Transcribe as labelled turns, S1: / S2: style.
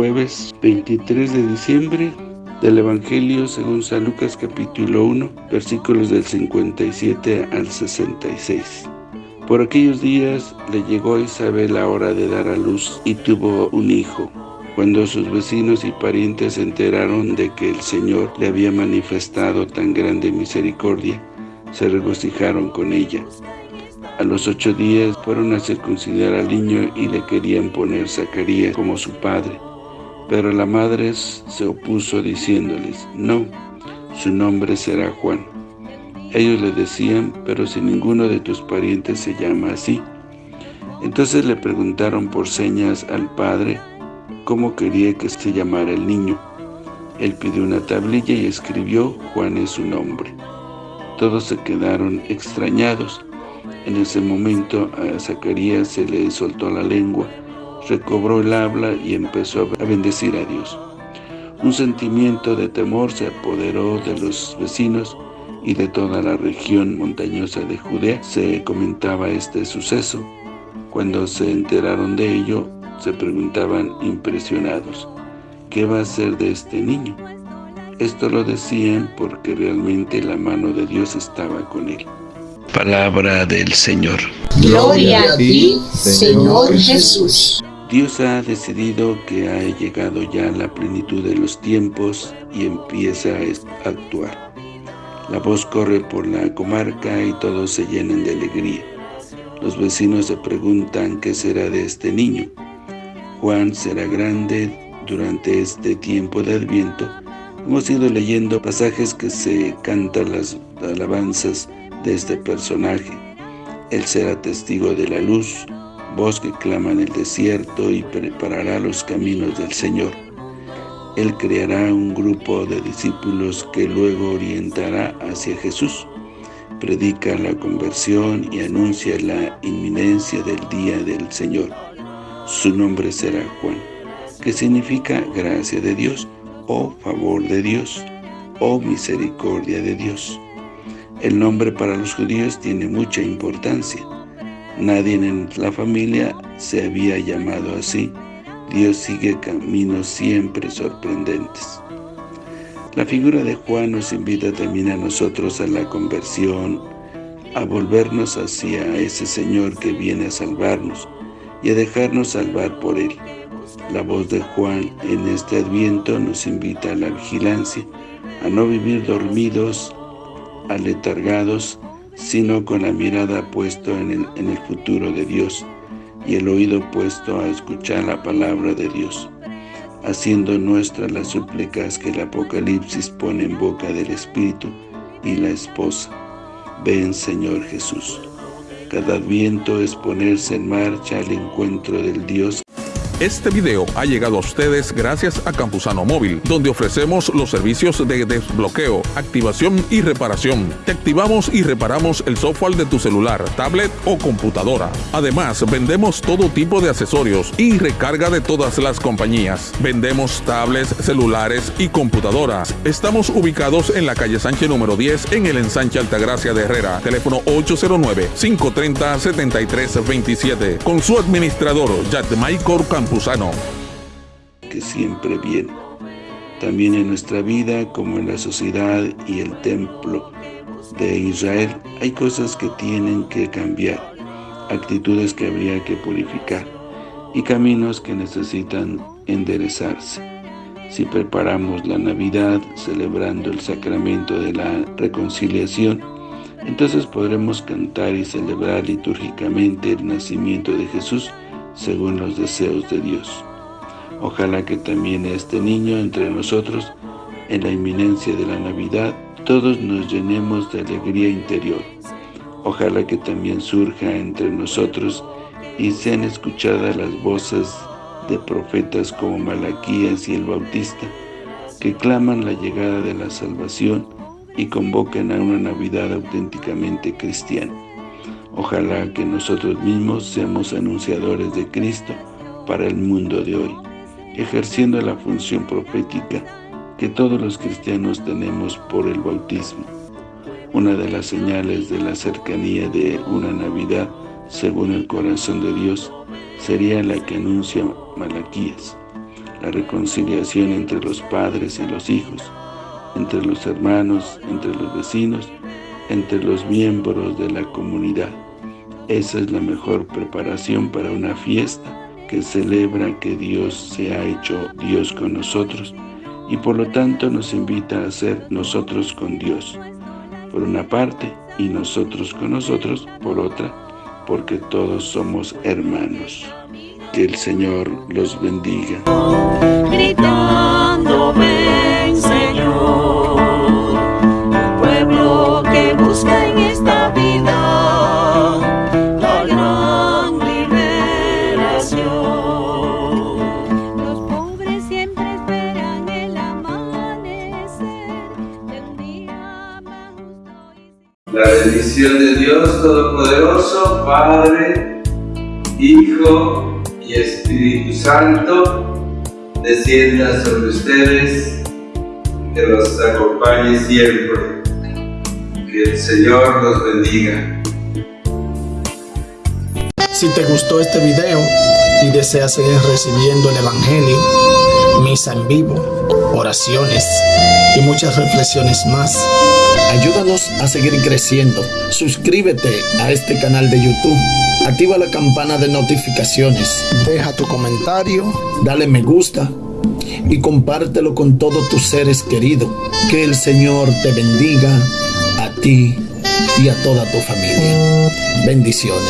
S1: 23 de diciembre del Evangelio según San Lucas capítulo 1, versículos del 57 al 66. Por aquellos días le llegó a Isabel la hora de dar a luz y tuvo un hijo. Cuando sus vecinos y parientes se enteraron de que el Señor le había manifestado tan grande misericordia, se regocijaron con ella. A los ocho días fueron a circuncidar al niño y le querían poner Zacarías como su padre. Pero la madre se opuso diciéndoles, no, su nombre será Juan. Ellos le decían, pero si ninguno de tus parientes se llama así. Entonces le preguntaron por señas al padre cómo quería que se llamara el niño. Él pidió una tablilla y escribió, Juan es su nombre. Todos se quedaron extrañados. En ese momento a Zacarías se le soltó la lengua recobró el habla y empezó a bendecir a Dios. Un sentimiento de temor se apoderó de los vecinos y de toda la región montañosa de Judea se comentaba este suceso. Cuando se enteraron de ello, se preguntaban impresionados, ¿qué va a ser de este niño? Esto lo decían porque realmente la mano de Dios estaba con él. Palabra del Señor.
S2: Gloria a ti, Señor Jesús.
S1: Dios ha decidido que ha llegado ya la plenitud de los tiempos y empieza a actuar. La voz corre por la comarca y todos se llenan de alegría. Los vecinos se preguntan qué será de este niño. Juan será grande durante este tiempo de Adviento. Hemos ido leyendo pasajes que se cantan las alabanzas de este personaje. Él será testigo de la luz, voz que clama en el desierto y preparará los caminos del Señor. Él creará un grupo de discípulos que luego orientará hacia Jesús. Predica la conversión y anuncia la inminencia del día del Señor. Su nombre será Juan, que significa gracia de Dios, o favor de Dios, o misericordia de Dios. El nombre para los judíos tiene mucha importancia. Nadie en la familia se había llamado así. Dios sigue caminos siempre sorprendentes. La figura de Juan nos invita también a nosotros a la conversión, a volvernos hacia ese Señor que viene a salvarnos y a dejarnos salvar por Él. La voz de Juan en este Adviento nos invita a la vigilancia, a no vivir dormidos, aletargados, sino con la mirada puesta en el, en el futuro de Dios y el oído puesto a escuchar la palabra de Dios, haciendo nuestras las súplicas que el Apocalipsis pone en boca del Espíritu y la esposa. Ven, Señor Jesús. Cada adviento es ponerse en marcha al encuentro del Dios
S3: este video ha llegado a ustedes gracias a Campusano Móvil, donde ofrecemos los servicios de desbloqueo, activación y reparación. Te activamos y reparamos el software de tu celular, tablet o computadora. Además, vendemos todo tipo de accesorios y recarga de todas las compañías. Vendemos tablets, celulares y computadoras. Estamos ubicados en la calle Sánchez número 10 en el ensanche Altagracia de Herrera. Teléfono 809-530-7327. Con su administrador, Michael
S1: Que siempre viene, también en nuestra vida como en la sociedad y el templo de Israel, hay cosas que tienen que cambiar, actitudes que habría que purificar y caminos que necesitan enderezarse. Si preparamos la Navidad celebrando el sacramento de la reconciliación, entonces podremos cantar y celebrar litúrgicamente el nacimiento de Jesús según los deseos de Dios. Ojalá que también este niño entre nosotros, en la inminencia de la Navidad, todos nos llenemos de alegría interior. Ojalá que también surja entre nosotros y sean escuchadas las voces de profetas como Malaquías y el Bautista, que claman la llegada de la salvación y convocan a una Navidad auténticamente cristiana. Ojalá que nosotros mismos seamos anunciadores de Cristo para el mundo de hoy, ejerciendo la función profética que todos los cristianos tenemos por el bautismo. Una de las señales de la cercanía de una Navidad, según el corazón de Dios, sería la que anuncia Malaquías. la reconciliación entre los padres y los hijos, entre los hermanos, entre los vecinos, entre los miembros de la comunidad. Esa es la mejor preparación para una fiesta que celebra que Dios se ha hecho Dios con nosotros y por lo tanto nos invita a ser nosotros con Dios, por una parte, y nosotros con nosotros por otra, porque todos somos hermanos. Que el Señor los bendiga.
S4: Gritando,
S5: La bendición de Dios Todopoderoso, Padre, Hijo y Espíritu Santo, descienda sobre ustedes, que los acompañe siempre. Que el Señor los bendiga.
S6: Si te gustó este video y deseas seguir recibiendo el Evangelio, misa en vivo, oraciones y muchas reflexiones más, ayúdanos a seguir creciendo. Suscríbete a este canal de YouTube, activa la campana de notificaciones, deja tu comentario, dale me gusta y compártelo con todos tus seres queridos. Que el Señor te bendiga a ti y a toda tu familia. Bendiciones.